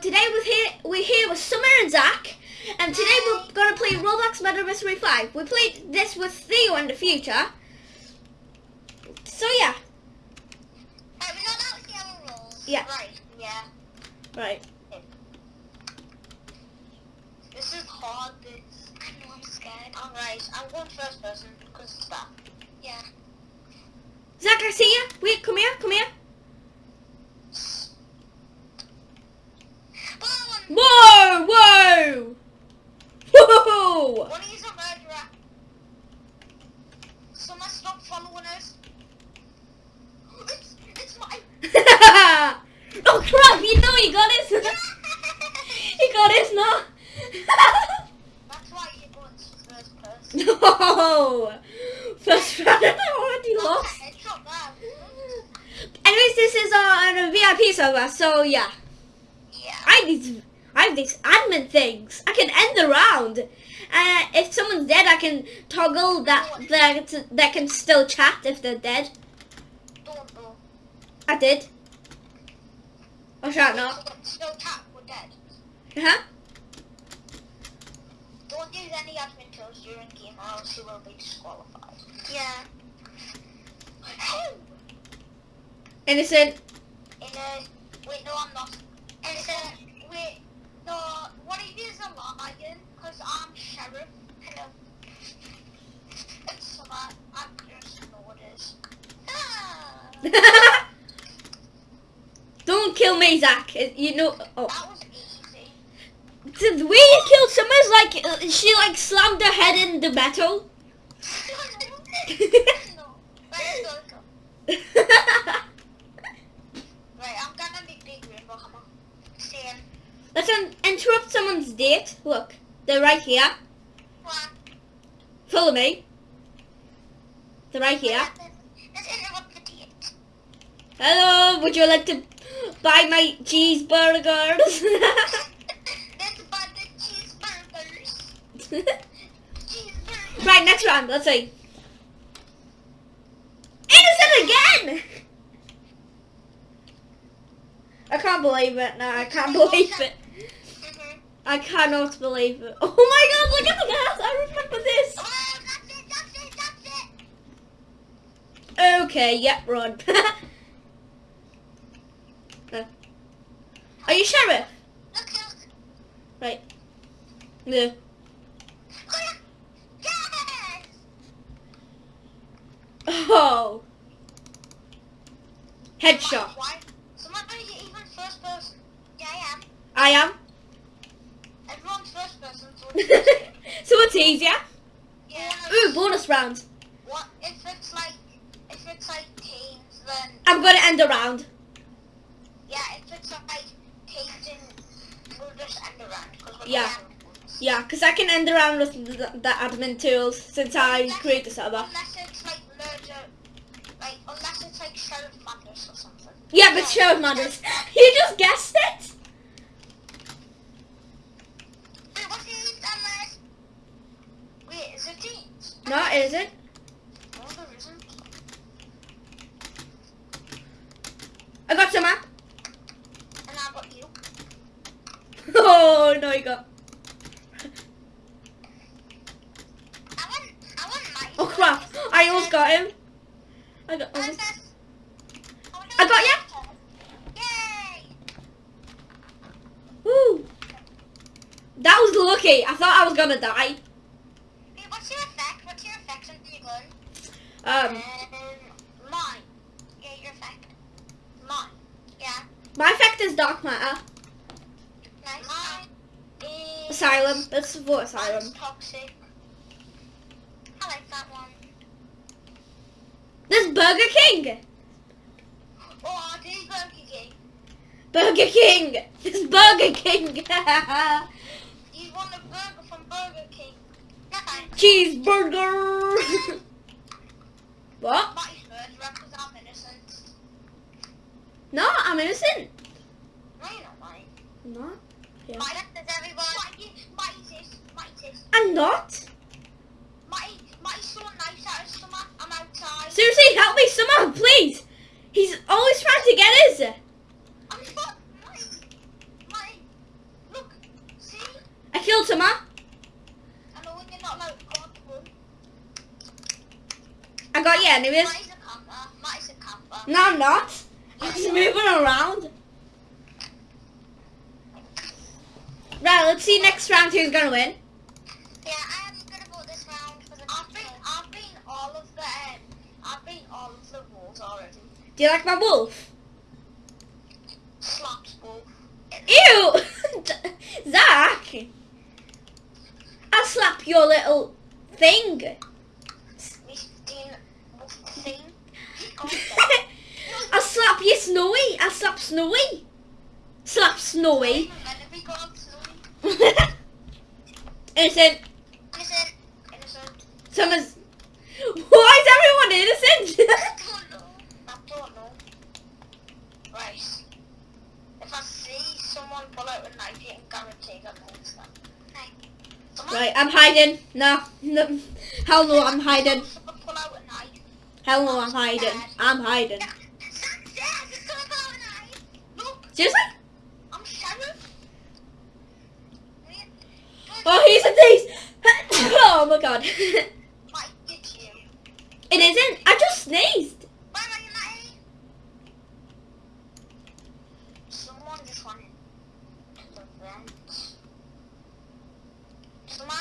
today we're here, we're here with Summer and Zach, and today we're gonna play Roblox Murder Mystery 5. We played this with Theo in the future. So yeah, Right, know that was the other rules. Yeah. Right, yeah. right. This is hard, this. I know, I'm scared. Alright, I'm going first person, because it's that. Yeah. Zach, I see you. Wait, come here, come here. Boom! Whoa, whoa, whoa. One is a murderer. Someone stop following us. It's, it's my... oh crap! You know he got his. he got his now. That's why you're first person. no. First round, I already lost. Anyways, this is uh, on a VIP server, so yeah. Yeah. I these, I have these admin things. I can end the round. Uh, if someone's dead, I can toggle that that that can still chat if they're dead. Don't. I did. Oh, shut not. Still tap, we're dead. Huh? Don't use any admin tools during game or else you will be disqualified. Yeah. Innocent. In a... Wait, no, I'm not. Innocent. Wait, no, what it is a lion, because I'm sheriff. Hello. It's so. I just it is. Ah, Don't kill me, Zach. Uh, You know. Oh. that was easy. The way you killed Summer like uh, she like slammed her head in the metal. no. Right, go, go. Right, I'm gonna be big rainbow hammer. Saying, Let's un- interrupt someone's date. Look, they're right here. what? Follow me. They're right here. Let's interrupt the date. Hello, would you like to buy my cheeseburgers? The cheeseburgers. Cheeseburgers. right, next round. Let's see. Innocent again! I can't believe it. No, I can't believe it. Mhm. I cannot believe it. Oh my god, look at the gas! I remember this! Oh, that's it, that's it, that's it. Okay, yep, run. Uh, Are you sheriff? Look, look. Right. No. Oh, Yes! Oh. Headshot. Why? Someone are you even first person? Yeah, I am. I am. Everyone's first person, so it's easier. yeah. Ooh, bonus round. What if it's like if it's like teams then I'm gonna end the round. yeah if it's like teams and we'll just end around because Yeah. Yeah, because I can end the round with the, the admin tools since I Unless- create the server. Unless it's like murder, like unless it's like Sheriff Madness or something. Yeah, but Sheriff Madness. You just guessed it. Wait, what's the unless? Wait, is it teams? No, it isn't. I got some. huh? And I got you. Oh, no, you got. I want, I want. Oh, crap. I almost got him. I got almost. Princess. I got! Woo. That was lucky. I thought I was gonna die. Wait, what's your effect? What's your effect on your gun? Um, mine. Yeah, your effect. Mine. Yeah. my effect is dark matter. Nice. Mine is. Asylum. Let's vote asylum. Mine's toxic. I like that one. There's Burger King. Oh, I do Burger King. Burger King. There's Burger King. You want a burger from Burger King? No. Cheeseburger. what? Because I'm innocent. No, I'm innocent. No, you're not mine. No, Yeah. Everyone. Mighty, mighty sis, mighty sis. I'm not. Mighty, mighty so nice out of summer. I'm outside. Seriously, help me, someone, please. He's always trying to get us. I'm not. Mighty, mighty. killed Summer. I know when you're not allowed to go on to run. I got you anyways. Matty's a camper. Matty's a camper. No, I'm not. I'm just moving around. Right, let's see next round who's gonna win. Yeah, I am gonna vote this round because I've been, I've been all of the, um, I've been all of the rules already. Do you like my wolf? Slaps both. Ew! Zach! I'll slap your little thing. Miss Dean, what's the thing? Go on I'll slap you Snowy. I'll slap Snowy. Slap Snowy. then. Meant to Snowy. Innocent. Innocent. Innocent. Someone's... Why is everyone innocent? I don't know. I don't know. Right. If I see someone pull out a knife, you can guarantee that knows them. Right. Someone right, I'm hiding. No, no. Hell no, I'm hiding. Someone pull out a knife. Hell no, I'm hiding. I'm hiding. Seriously? I'm. Wait. Oh, he's a thief! oh my god. Mike, it's you. It isn't. I just sneezed. Are you, Matty? Someone just went to the vent. Someone?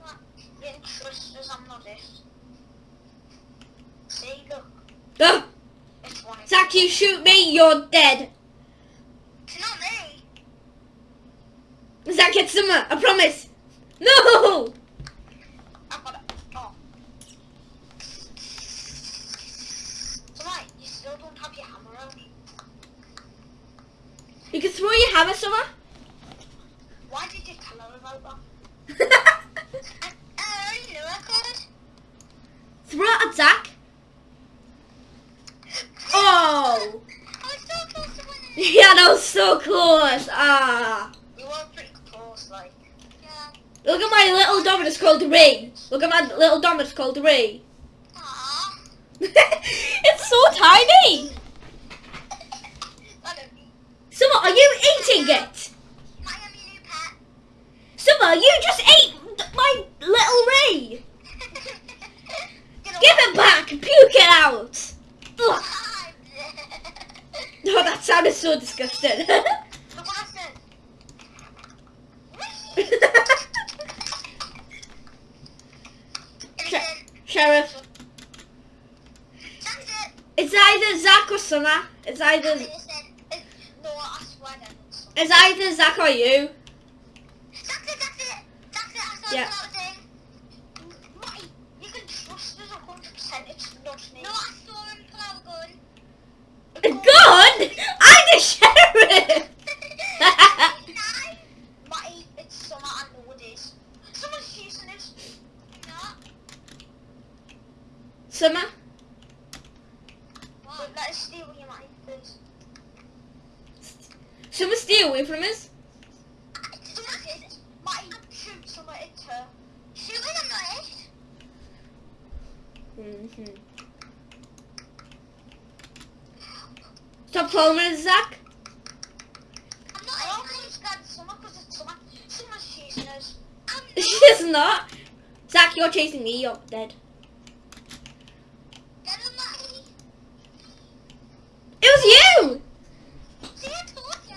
What? You didn't trust us, I'm not it. See, look. Oh, It's one of Zach, you shoot me, you're dead. It's not me. Zach, it's summer. I promise. No! I've got it. Oh. Someone, you still don't have your hammer out. You can throw your hammer, Summer. Why did you tell her about that? I, I already knew I could. throw it at Zach. Oh! I was so close to winning. Yeah, that was so close. Ah. You were pretty close, like. Yeah. Look at my little Dominus called Ray. Look at my little Dominus called Ray. Aww. it's so tiny. Let it be. Summer, are you eating it? Summer, you just ate my little Ray. Give it back. Puke it out. Ugh. Oh, that sounded so disgusting. Sheriff, it's either Zach or Summer. It's either innocent. It- No, I swear that it's it's either Zach or you. That's it, that's it. That's it, I saw Yeah. the thing. Mate, you can trust us 100%. It's not me. No, I saw him pull out a gun. A gun? I'm the sheriff. Matty, it's summer, I know it is. Someone's shooting us. No. Summer, But let us steal you, Matty, please. Summer, stay away from us. Someone says, Matty, shoot someone, it's her. Shooting hmm Stop following us, Zach. I'm not. Someone's chasing us. She's not. Zach, you're chasing me. You're dead. Get him, Matty. It was you. See, I told ya.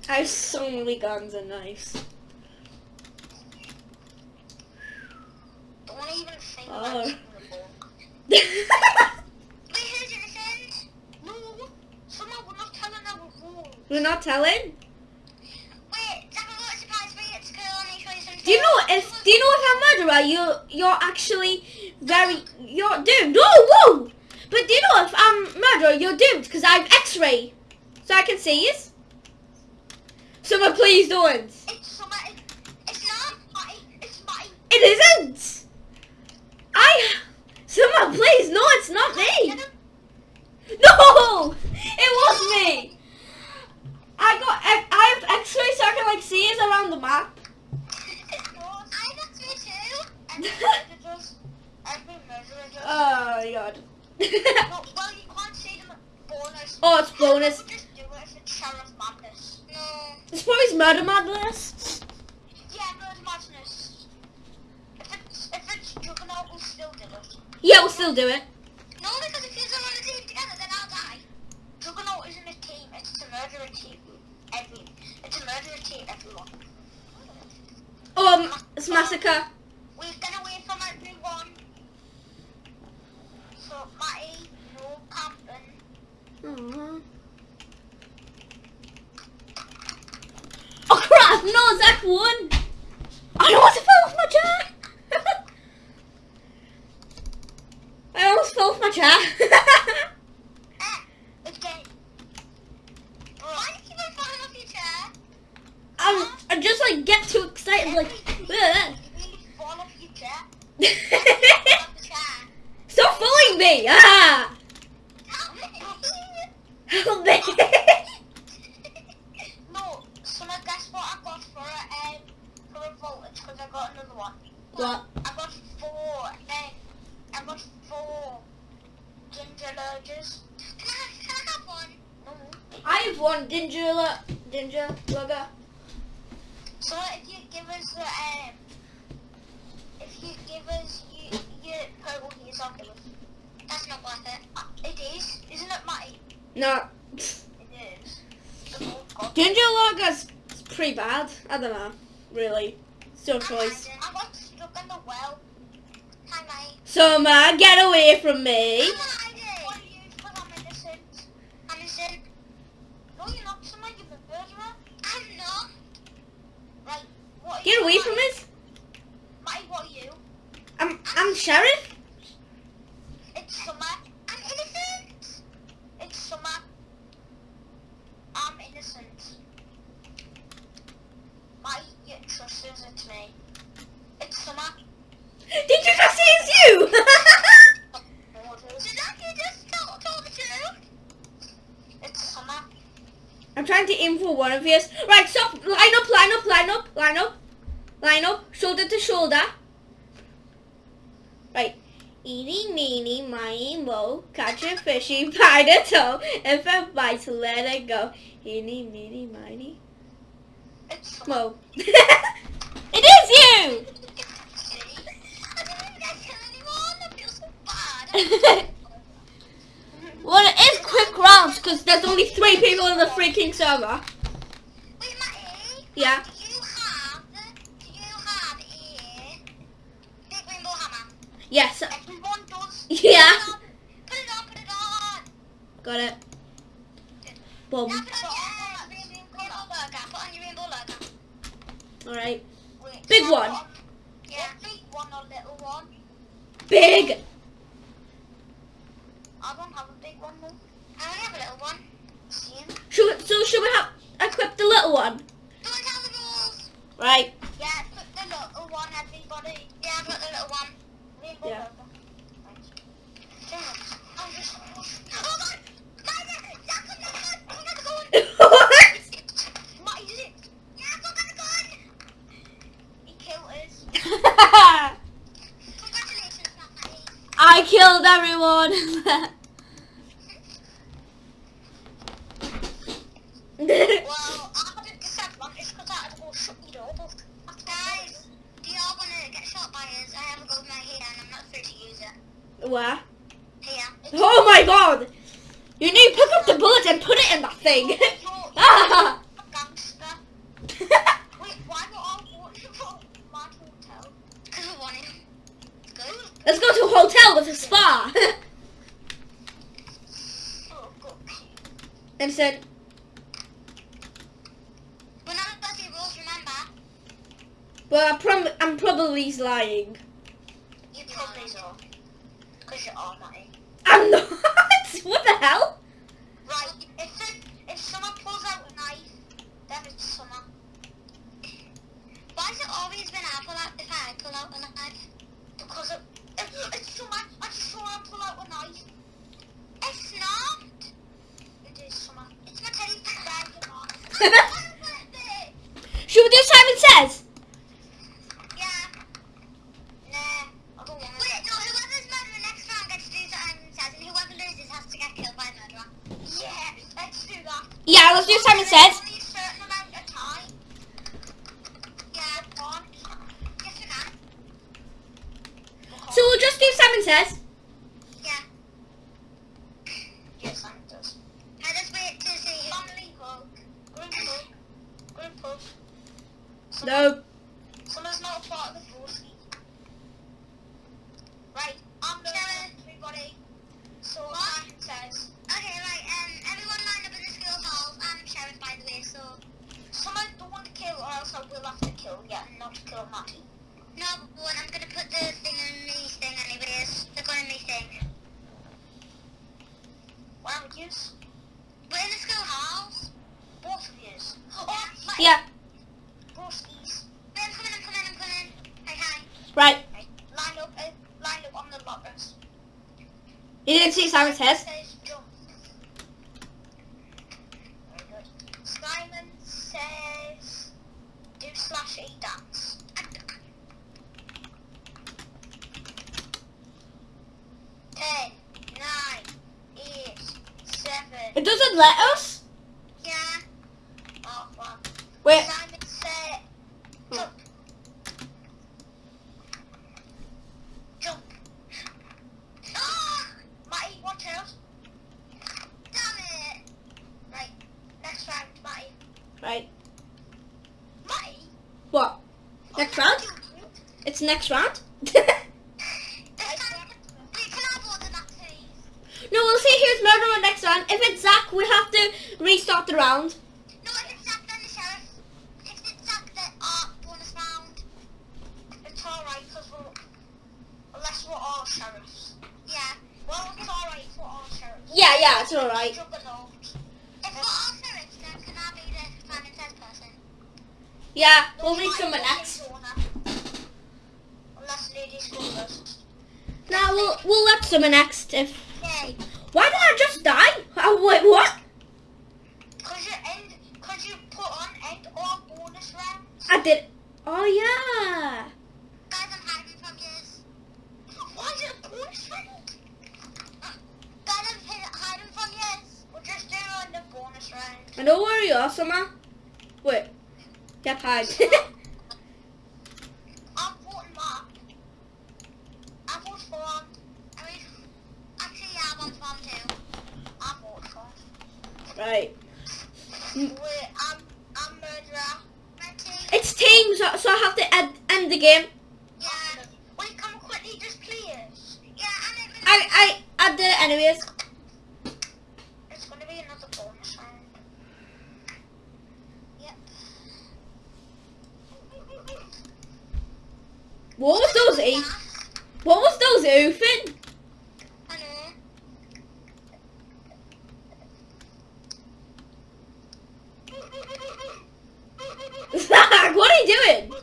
I have so many guns and knives. don't even think Oh. about it in the book. Wait, who's innocent? No, someone we're not telling our rules. We're not telling. Wait, Zach, I've got a surprise for you. It's cool. Let me show you something. Do you know if do you know if I'm murderer? You're you're actually very you're doomed. Whoa, whoa! But do you know if I'm murderer? You're doomed because I have X-ray, so I can see you. Someone please don't. It's summer. It isn't. My. It's my. It isn't. I. Summer, please. No, it's not me. No, it was me. I got. I I have X-ray so I can like see it around the map. No, I got me too. Every murderer does. Every murderer does. Oh god. no, well, you can't say them bonus. oh, it's bonus. Just do it if it's Sheriff Madness. No. Murder Madness. Yeah, Murder Madness. If it's, if it's Juggernaut, we'll still do it. Yeah, we'll still do it. No, because if you're on a team together, then I'll die. Juggernaut isn't a team, it's a murderer team. Every, it's a murderer team, everyone. Um, it's Massacre. We've gone away from everyone. So, Matty, no camping. Aw. Oh crap! Zach won. I almost fell off my chair. I almost fell off my chair. Eh, again. Why do you keep on falling off your chair? I'm, I just like get too excited, like. Every "Ugh." You really fall off your chair. Fall off the chair. Stop following me! Ah! Help me. Help me! no, so now guess what I got for a, um, for a voltage, because I got another one. what? I got four, um, I got four ginger lurgers. Can I, can I have one? No. I have one ginger, ginger lugger. So if you give us the, um, if you give us you, your purple I'll give us. That's not worth it. Uh, it is, isn't it, Matty? No, It is. The gold god. ginger lugger's pretty bad. I don't know, really. It's your choice. I got stuck in the well. Hi, Matty. Summer, get away from me! I'm hiding. What are you? Because I'm innocent. I'm innocent. No, you're not. Someone give a murderer. I'm not. Right. What Get away from us! Matty, what are you? I'm, I'm sheriff. It's summer. I'm innocent. It's summer. I'm innocent. Matty, you trust us, it's me. It's summer. Did you just say it's you? Did I just tell, tell the truth? It's summer. I'm trying to aim for one of yours. Right, stop. Line up, line up, line up, line up. Line up, shoulder to shoulder. Right. Eeny, meeny, miny, mo, a fishy by the toe. If it bites, let it go. Eeny, meeny, miny, mo. it is you! I didn't even get kill anyone. I feel so bad. Well, it is quick rounds because there's only three people in the freaking server. Wait, Matty. Yeah. Do you have? Do you have a big rainbow hammer? Yes. Everyone does. Yeah. Got it. Boom. Now put on your rainbow burger. Put on your rainbow burger. Alright. Big one. Yeah. Big one or little one? Big. I don't have a big one though. I only have a little one. Should, so should we have equip the little one? Don't tell the rules. Right. Yeah, put the little one, everybody. Yeah, I've got the little one. Yeah. burger. Thanks. I'm just... Hold on! Guys, Jack, I'm not good. I'm not going. what? What is it? Yeah, I've got the gun. He killed us. Congratulations, Matty. I killed everyone. Well, I had a disadvantage because I had to go shut the door. Guys, do y'all want to get shot by us? I have a go with my hair and I'm not free to use it. Where? Here. Oh my god! You need to pick up the bullet and put it in that thing. Ah. Gangster. Wait, why were all voting for Mad Hotel? Because we won it. It's good. Let's go to a hotel with a spa. Oh, and said, We're not rules, remember? well, I'm, prom- I'm probably lying. You probably are. Because you're all Matty. I'm not. what the hell? Shoot what do Simon says. Okay, right, um, everyone line up in the school hall. I'm Sharon, by the way, so... Someone don't want to kill, or else I will have to kill yeah, and not kill Matty. No, but I'm going to put the thing in me thing anyways. The gun in me thing. Wow, yous. We're in the school halls. Both of yous. Oh, my... Yeah. Both of yous. Wait, I'm coming, I'm coming, I'm coming. Hi, hi. Right. right. Line up, uh, line up on the lockers. You didn't see Simon's head? It doesn't let us? Yeah. Oh. Wait. That's alright. Yeah, we'll reach someone next. Now we'll, we'll let someone next if awesome. Wait. Yep, hide. Right. Wait, I'm, I'm it's teams, so I have to end, end the game. Yeah. Wait, come quickly, just please. Yeah, I, I, I did it anyways. What was those e What was those oofing? What are you doing?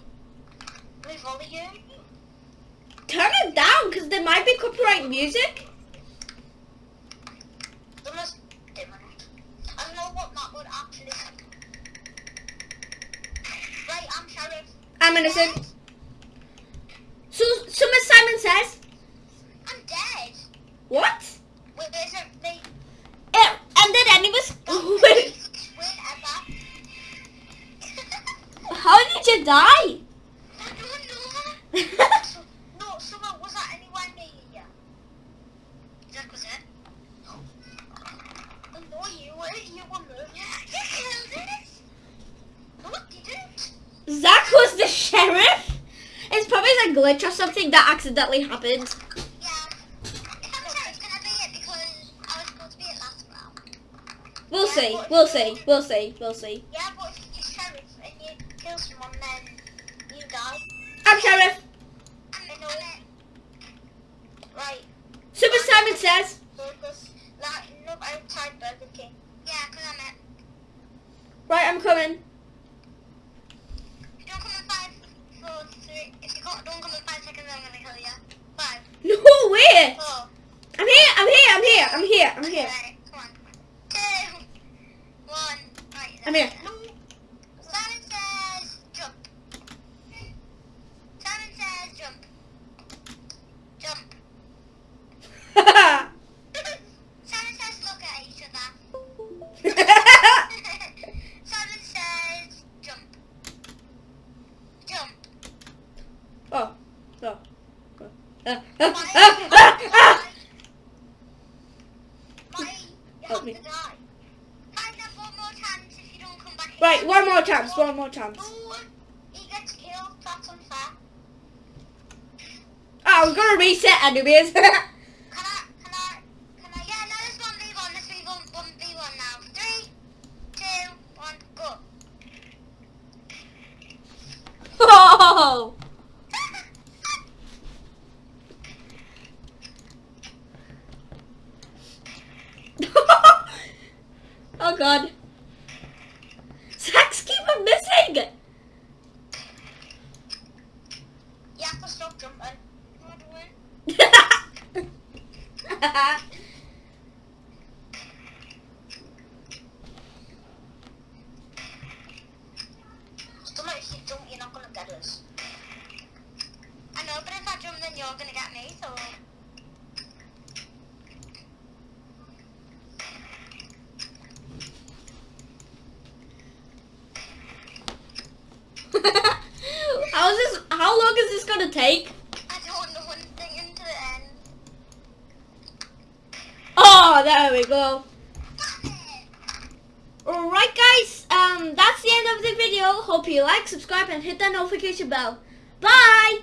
Turn it down, because there might be copyright music. glitch or something that accidentally happened. Yeah. We'll see, we'll see, we'll see, we'll see. don't come in five seconds, I'm gonna kill you. Five. No, wait! Four. I'm here, I'm here, I'm here, I'm here, I'm here. Right. come on. Two. One. Right, I'm here. More chance, one more chance. No, he gets killed. That's unfair. Oh, we're gonna reset anyways. Can I, can I, can I, yeah, no, this one v1, this v1, one v1 now. Three, two, one, go. oh! oh god. Sacks keep on missing! You have to stop jumping. How do I? Still like if you jump, not gonna get us. I know, but if I jump, then you're gonna get me, so. how is this how long is this gonna take? I don't know one thing into the end. Oh there we go. Alright guys, um that's the end of the video. Hope you like, subscribe and hit that notification bell. Bye!